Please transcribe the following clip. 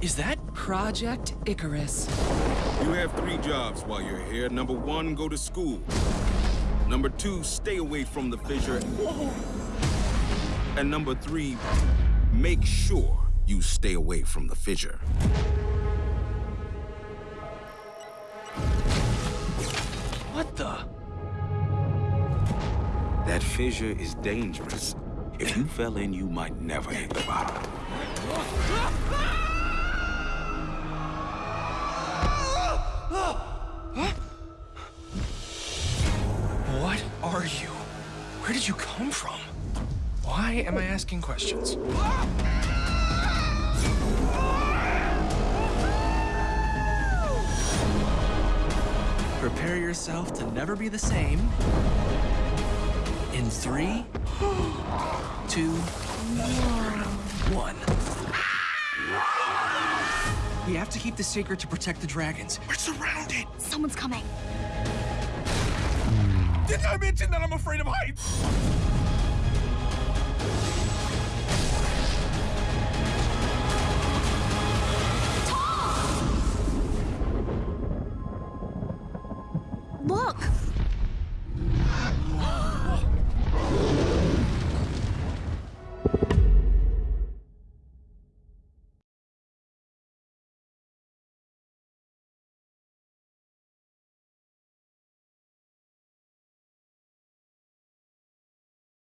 Is that? Project Icarus. You have three jobs while you're here. Number one, go to school. Number two, stay away from the fissure. And number three, make sure you stay away from the fissure. What the? That fissure is dangerous. If you fell in, you might never hit the bottom. You? Where did you come from? Why am I asking questions? Prepare yourself to never be the same. In three, two, one. We have to keep the secret to protect the dragons. We're surrounded. Someone's coming. I mentioned that I'm afraid of heights? Look!